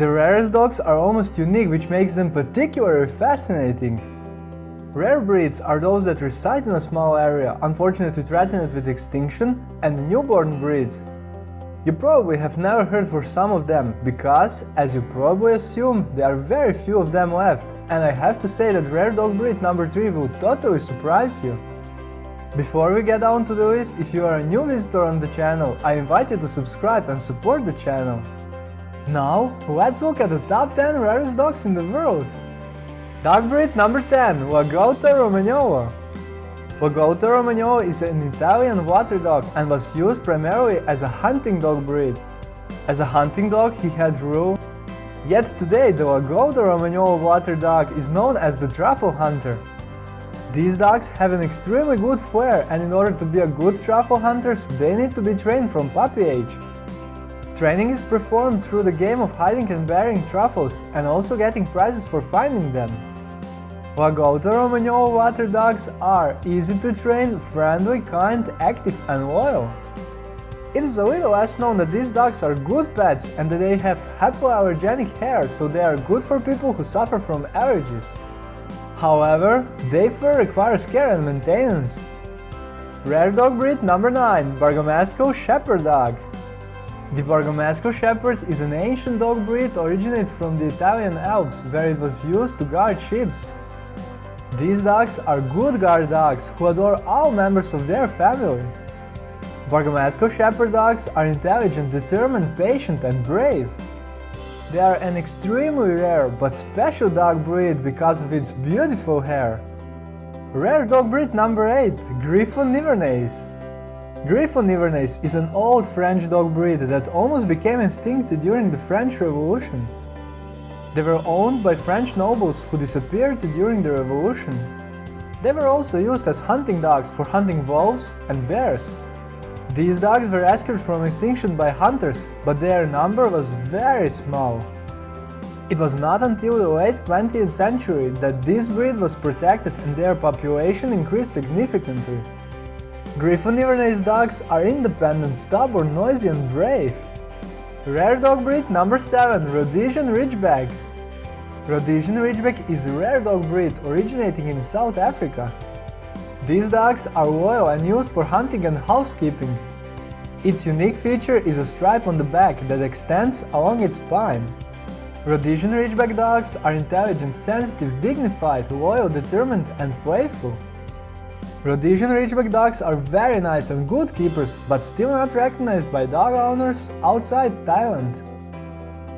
The rarest dogs are almost unique which makes them particularly fascinating. Rare breeds are those that reside in a small area, unfortunately threatened with extinction, and newborn breeds. You probably have never heard for some of them, because, as you probably assume, there are very few of them left, and I have to say that rare dog breed number 3 will totally surprise you. Before we get down to the list, if you are a new visitor on the channel, I invite you to subscribe and support the channel. Now, let's look at the top 10 rarest dogs in the world. Dog breed number 10, Lagotto Romagnolo. Lagotto Romagnolo is an Italian water dog and was used primarily as a hunting dog breed. As a hunting dog, he had rule. Yet today, the Lagotto Romagnolo water dog is known as the truffle hunter. These dogs have an extremely good flair and in order to be a good truffle hunter, they need to be trained from puppy age. Training is performed through the game of hiding and burying truffles and also getting prizes for finding them. Lagotto Romagnolo water dogs are easy to train, friendly, kind, active and loyal. It is a little less known that these dogs are good pets and that they have hypoallergenic hair so they are good for people who suffer from allergies. However, their fur requires care and maintenance. Rare dog breed number 9 Bergamasco Shepherd Dog the Bergamasco Shepherd is an ancient dog breed originated from the Italian Alps, where it was used to guard sheep. These dogs are good guard dogs who adore all members of their family. Bergamasco Shepherd dogs are intelligent, determined, patient and brave. They are an extremely rare but special dog breed because of its beautiful hair. Rare dog breed number 8 Griffon Nivernais Griffon Nivernais is an old French dog breed that almost became extinct during the French Revolution. They were owned by French nobles who disappeared during the revolution. They were also used as hunting dogs for hunting wolves and bears. These dogs were rescued from extinction by hunters, but their number was very small. It was not until the late 20th century that this breed was protected and their population increased significantly. Griffon Nivernais dogs are independent, stubborn, noisy and brave. Rare dog breed number 7 Rhodesian Ridgeback Rhodesian Ridgeback is a rare dog breed originating in South Africa. These dogs are loyal and used for hunting and housekeeping. Its unique feature is a stripe on the back that extends along its spine. Rhodesian Ridgeback dogs are intelligent, sensitive, dignified, loyal, determined and playful. Rhodesian Ridgeback dogs are very nice and good keepers, but still not recognized by dog owners outside Thailand.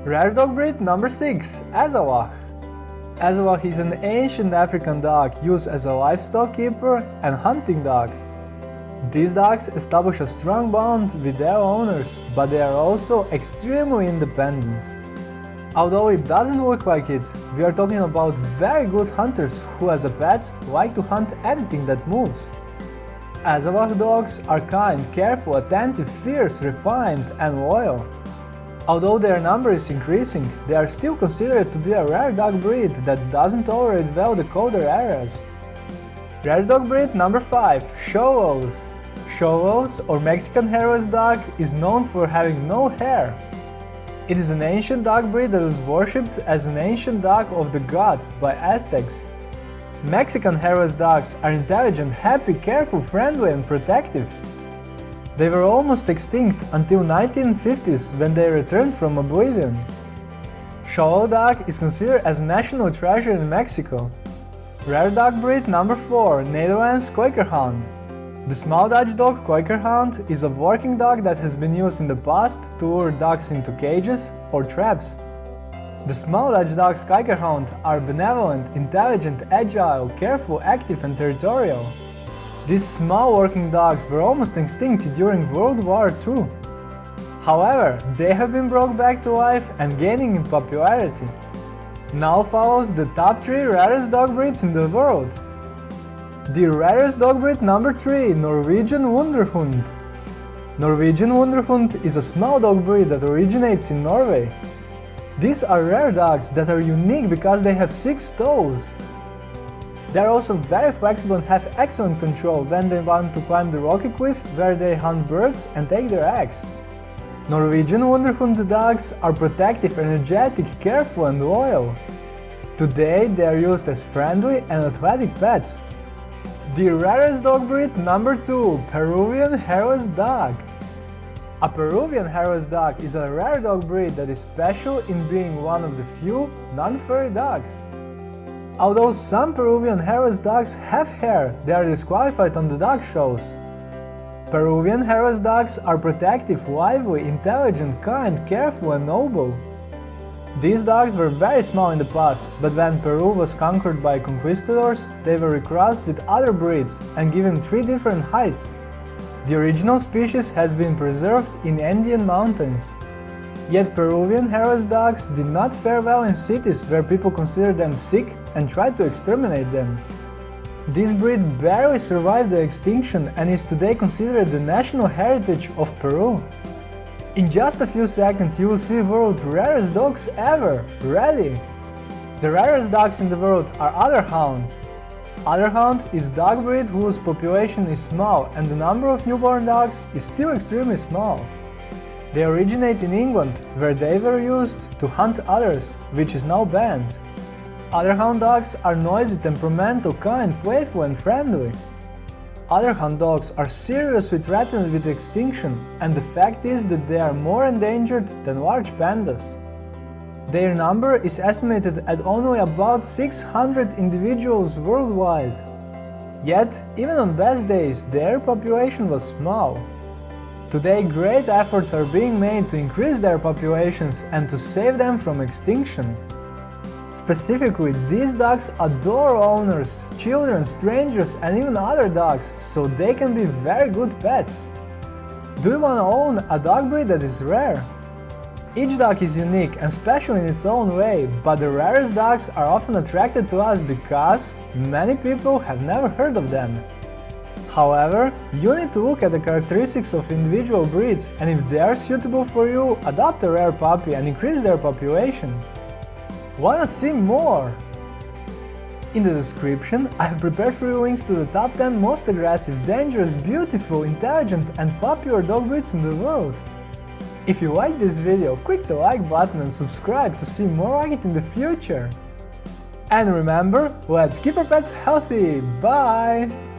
Rare dog breed number 6 Azawakh Azawakh is an ancient African dog used as a livestock keeper and hunting dog. These dogs establish a strong bond with their owners, but they are also extremely independent. Although it doesn't look like it, we are talking about very good hunters who as a pets like to hunt anything that moves. Azawakh dogs are kind, careful, attentive, fierce, refined and loyal. Although their number is increasing, they are still considered to be a rare dog breed that doesn't tolerate well the colder areas. Rare dog breed number 5 Xolotls Xolotls or Mexican hairless dog is known for having no hair. It is an ancient dog breed that was worshipped as an ancient dog of the gods by Aztecs. Mexican hairless dogs are intelligent, happy, careful, friendly and protective. They were almost extinct until 1950s when they returned from oblivion. Xolotl dog is considered as a national treasure in Mexico. Rare dog breed number 4 Netherlands Kooiker Hound the small Dutch dog Kooiker Hound is a working dog that has been used in the past to lure dogs into cages or traps. The small Dutch dogs Kooiker Hound are benevolent, intelligent, agile, careful, active and territorial. These small working dogs were almost extinct during World War II. However, they have been brought back to life and gaining in popularity. Now follows the top 3 rarest dog breeds in the world. The rarest dog breed number 3, Norwegian Lundehund. Norwegian Lundehund is a small dog breed that originates in Norway. These are rare dogs that are unique because they have 6 toes. They are also very flexible and have excellent control when they want to climb the rocky cliff where they hunt birds and take their eggs. Norwegian Lundehund dogs are protective, energetic, careful and loyal. Today they are used as friendly and athletic pets. The rarest dog breed number 2, Peruvian Hairless Dog. A Peruvian Hairless Dog is a rare dog breed that is special in being one of the few non-furry dogs. Although some Peruvian hairless dogs have hair, they are disqualified on the dog shows. Peruvian hairless dogs are protective, lively, intelligent, kind, careful and noble. These dogs were very small in the past, but when Peru was conquered by conquistadors, they were recrossed with other breeds and given three different heights. The original species has been preserved in Andean mountains. Yet Peruvian hairless dogs did not fare well in cities where people considered them sick and tried to exterminate them. This breed barely survived the extinction and is today considered the national heritage of Peru. In just a few seconds you will see world's rarest dogs ever, ready! The rarest dogs in the world are Otterhounds. Other hound is dog breed whose population is small and the number of newborn dogs is still extremely small. They originate in England, where they were used to hunt others, which is now banned. Otterhound dogs are noisy, temperamental, kind, playful and friendly. Otterhound dogs are seriously threatened with extinction, and the fact is that they are more endangered than large pandas. Their number is estimated at only about 600 individuals worldwide. Yet, even on best days, their population was small. Today great efforts are being made to increase their populations and to save them from extinction. Specifically, these dogs adore owners, children, strangers and even other dogs, so they can be very good pets. Do you want to own a dog breed that is rare? Each dog is unique and special in its own way, but the rarest dogs are often attracted to us because many people have never heard of them. However, you need to look at the characteristics of individual breeds and if they are suitable for you, adopt a rare puppy and increase their population. Wanna see more? In the description, I have prepared for you links to the top 10 most aggressive, dangerous, beautiful, intelligent and popular dog breeds in the world. If you like this video, click the like button and subscribe to see more like it in the future. And remember, let's keep our pets healthy! Bye!